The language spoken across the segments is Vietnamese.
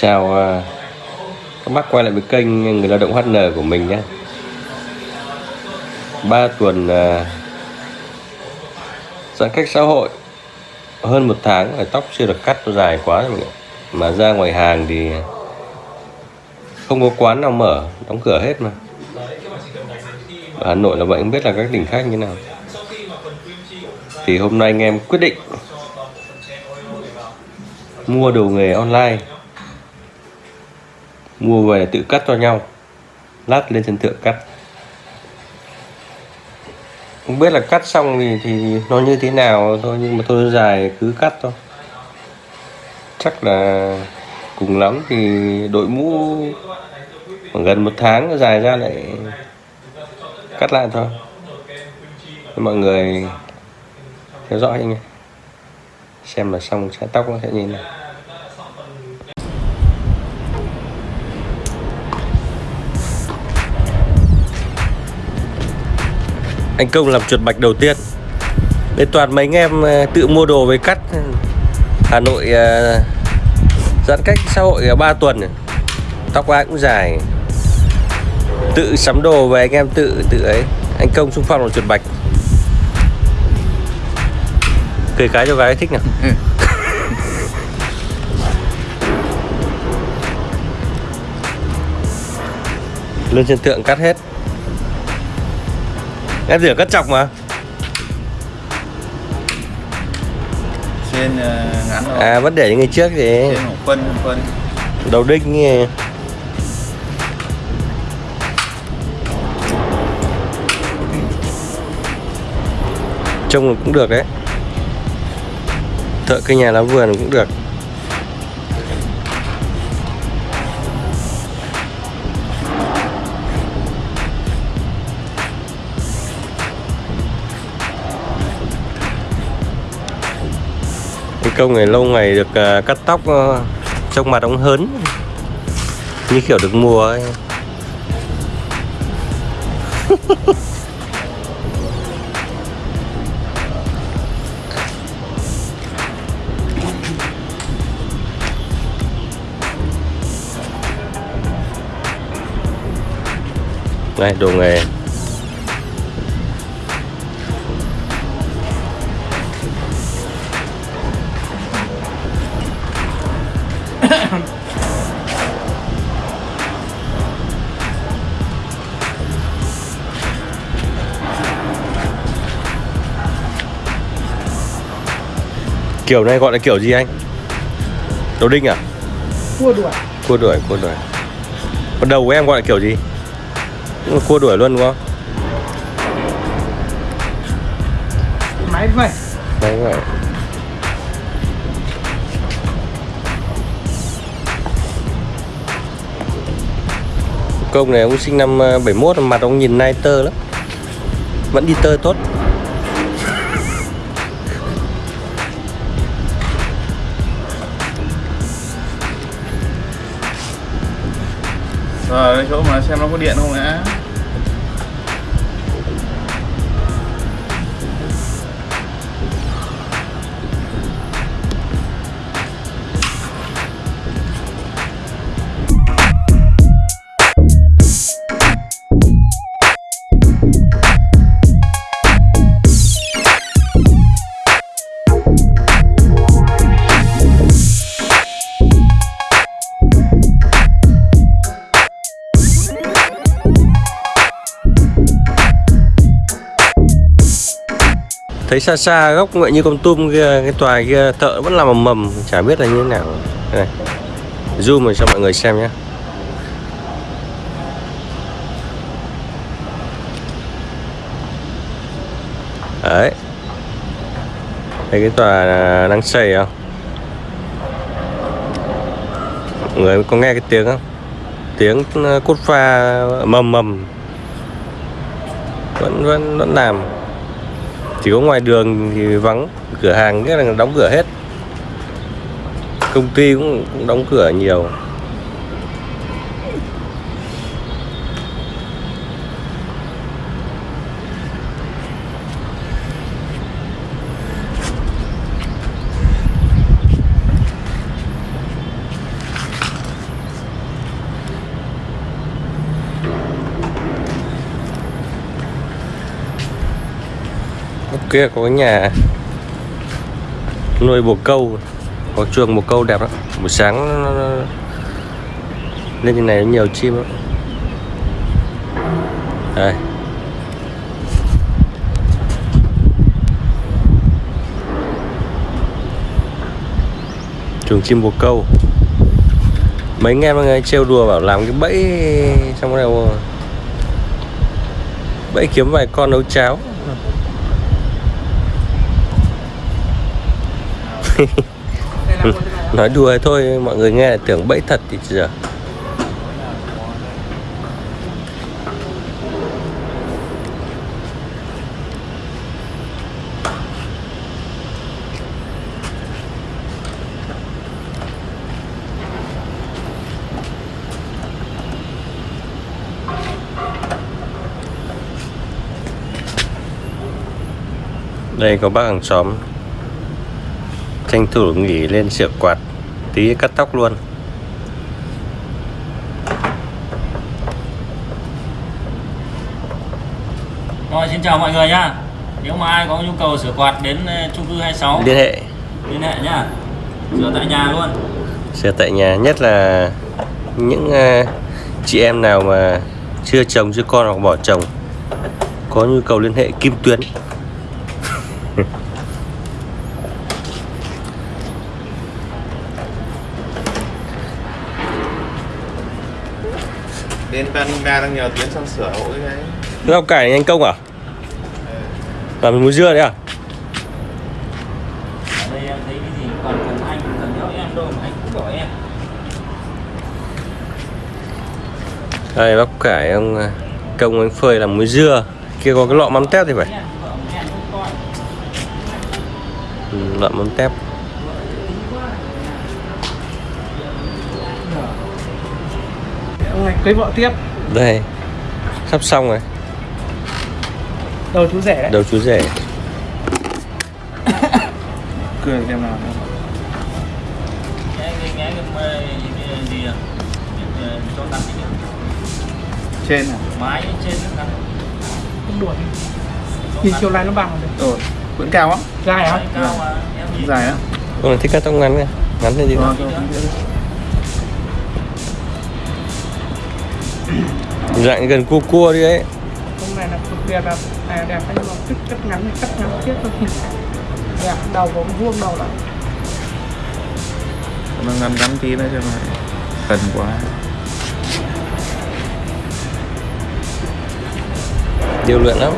chào à, các bác quay lại với kênh người lao động HN của mình nhé. Ba tuần à, giãn cách xã hội, hơn một tháng rồi tóc chưa được cắt, nó dài quá rồi mà ra ngoài hàng thì không có quán nào mở, đóng cửa hết mà. Ở Hà Nội là vậy không biết là các tỉnh khác như nào. Thì hôm nay anh em quyết định mua đồ nghề online mua về tự cắt cho nhau. Lát lên sân thượng cắt. Không biết là cắt xong thì thì nó như thế nào thôi, nhưng mà thôi dài cứ cắt thôi. Chắc là cùng lắm thì đội mũ khoảng gần một tháng dài ra lại cắt lại thôi. Mọi người theo dõi nha xem là xong, sẽ tóc nó sẽ như thế nào. Anh công làm chuột bạch đầu tiên. Để toàn mấy anh em ờ, tự mua đồ về cắt. Hà Nội ờ, giãn cách xã hội 3 tuần. Tóc ai cũng dài. Tự sắm đồ về anh em tự tự ấy. Anh công xung phong là chuột bạch. Cười cái cho gái thích nào Ừ. lên trên tượng cắt hết em rửa cắt chọc mà. Trên ờ, ngắn rồi à vẫn để những người trước thì trên phân phân. Đầu đinh như trông cũng được đấy. Thợ cây nhà lá vườn cũng được công này lâu ngày được uh, cắt tóc uh, trông mặt ông hớn. Như kiểu được mùa ấy. Đây đồ nghề. Kiểu này gọi là kiểu gì anh? Đồ đinh à? Cua đuổi. Cua đuổi cua đuổi. Còn đầu của em gọi là kiểu gì? Cũng là cua đuổi luôn đúng không? Máy vậy đấy vậy công này ông sinh năm ờ, 71 mặt ông nhìn nai tơ lắm. Vẫn đi tơ tốt rồi cái chỗ mà xem nó có điện không đã thấy xa xa góc ngoại như con tum kia, cái tòa kia, thợ vẫn làm mầm mầm chả biết là như thế nào. Đây này, zoom rồi cho mọi người xem nhé. Đấy. Thấy cái tòa đang xây không? Mọi người có nghe cái tiếng không? Tiếng ờ, cốt pha mầm mầm vẫn vẫn vẫn làm chỉ có ngoài đường thì vắng cửa hàng nghĩa là đóng cửa hết. Công ty cũng, cũng đóng cửa nhiều. Kia có cái nhà nuôi bồ câu có chuồng bồ câu đẹp lắm. Buổi sáng nó, lên trên này nhiều chim lắm. Đây. Chuồng chim bồ câu. Mấy anh em người trêu đùa bảo làm cái bẫy xong rồi bẫy kiếm vài con nấu cháo. nói đùa thôi, mọi người nghe là tưởng bẫy thật thì giờ. Đây, có bác hàng xóm tranh thủ nghỉ lên sửa quạt tí cắt tóc luôn. Rồi xin chào mọi người nhá. Nếu mà ai có nhu cầu sửa quạt đến ờ, chung cư 26 liên hệ. liên hệ nhá. Sửa tại nhà luôn. Sửa tại nhà nhất là những à, chị em nào mà chưa chồng chưa con hoặc bỏ chồng có nhu cầu liên hệ Kim Tuyến Đến Panima đang nhờ Tiến sang sửa hộ cái đấy. Rau cải anh công à? Làm muối dưa đấy à? Ở đây em thấy cái gì? Còn cần anh cần nhớ em đâu mà anh cũng bảo em. Đây bắp cải ông à, công anh phơi làm muối dưa. Kia có cái lọ mắm tép thì phải. Ừ, lọ mắm tép cưới vợ tiếp. Đây sắp xong rồi. Đầu chú rẻ đấy. Đầu chú rể. Cười xem nào. À? Trên này mái trên không đuổi. Nhìn chiều nay nó bằng rồi. Vẫn cao á. Dài nhìn. Dài á? Này thích cắt tóc ngắn kìa. Ngắn lên gì Rồi, dạng gần cua cua đi ấy. Hôm nay là cực đẹp là à, đẹp nhưng mà thích cắt ngắn thì cắt ngắn tiếp thôi. Đẹp đầu có vuông đầu lại Nó ngắn ngắn tí nữa cho nó Cần quá. Điều luyện lắm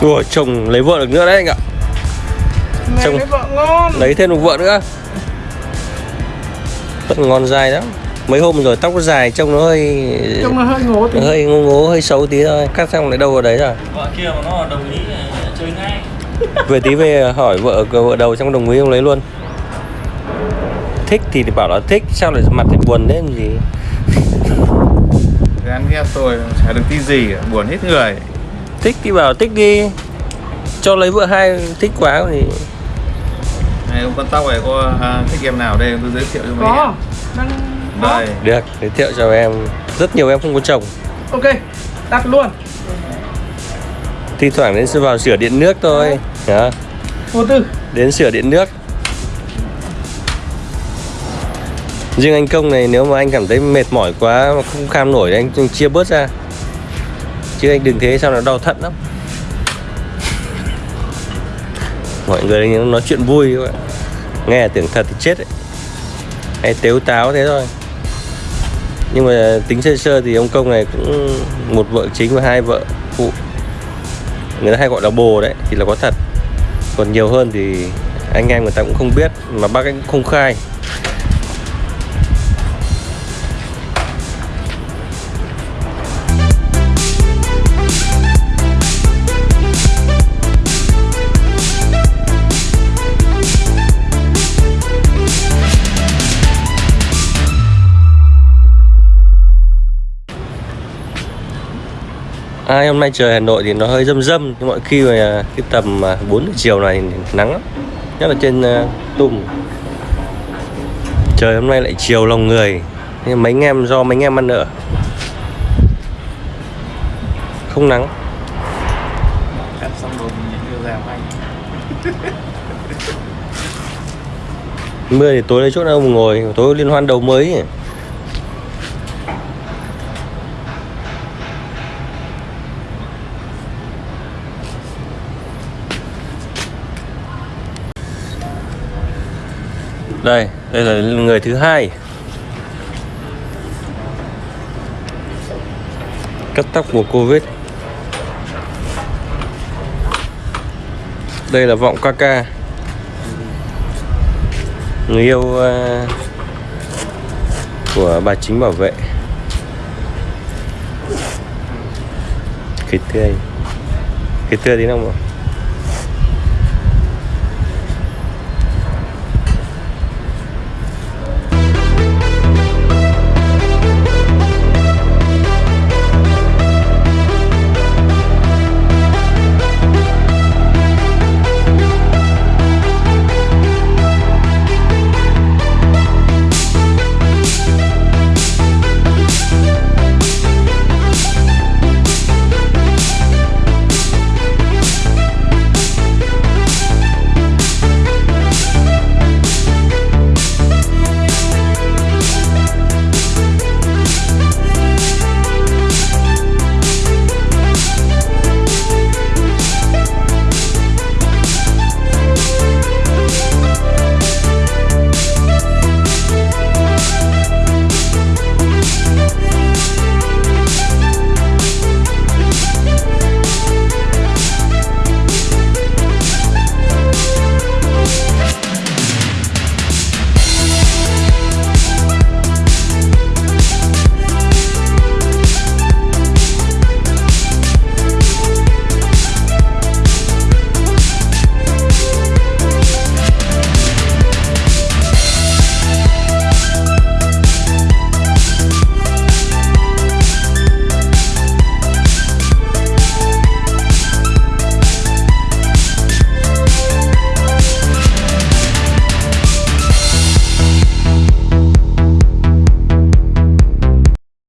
Ủa chồng lấy vợ được nữa đấy anh ạ. Trông- cái vợ ngon. Lấy thêm một vợ nữa. Rất ngon dài lắm. Mấy hôm rồi tóc nó dài trông nó hơi trông nó hơi ngố tí. Hơi ngố ngố hơi xấu tí thôi. Cắt xong lại đâu vào đấy rồi. Vợ kia mà nó đồng ý ờ, chơi ngay. Về tí về hỏi vợ vợ đầu xong đồng ý ông lấy luôn. Thích thì bảo là thích Sao lại mặt thì buồn thế làm gì? Gán ghép tôi chả được tí gì Buồn hết người Thích thì bảo thích đi. Cho lấy vợ hai thích quá thì Này ông con tóc này có à, thích em nào? Đây tôi giới thiệu cho mấy có. em. Đang Đây. Được giới thiệu cho em. Rất nhiều em không có chồng. Ok đặt luôn. Thi thoảng đến vào sửa điện nước thôi. Đó. vô tư. Đến sửa điện nước. Riêng anh công này nếu mà anh cảm thấy mệt mỏi quá mà không kham nổi thì anh chia bớt ra Chứ anh đừng thế sao nó đau thận lắm. Mọi người nói chuyện vui các bạn. Nghe tưởng thật thì chết ấy Hay tếu táo thế thôi. Nhưng mà tính sơ sơ thì ông công này cũng một vợ chính và hai vợ phụ. Người ta hay gọi là bồ đấy, thì là có thật. Còn nhiều hơn thì anh em người ta cũng không biết, Mà bác anh cũng không khai. À, hôm nay trời Hà Nội thì nó hơi dâm dâm nhưng mọi khi mà cái tầm à, 4 giờ chiều này nắng lắm. Nhất là trên uh, tum trời hôm nay lại chiều lòng người. Nhưng mấy anh em do mấy anh em ăn ở. Không nắng. Cắt xong rồi mình đưa ra anh mưa thì tối lấy chỗ nào ngồi tối liên hoan đầu mới ấy. Đây đây là người thứ hai. Cắt tóc mùa covid. Đây là vọng Kaka người yêu uh, của bà chính bảo vệ. Cái tươi. Cái tươi tí nào mà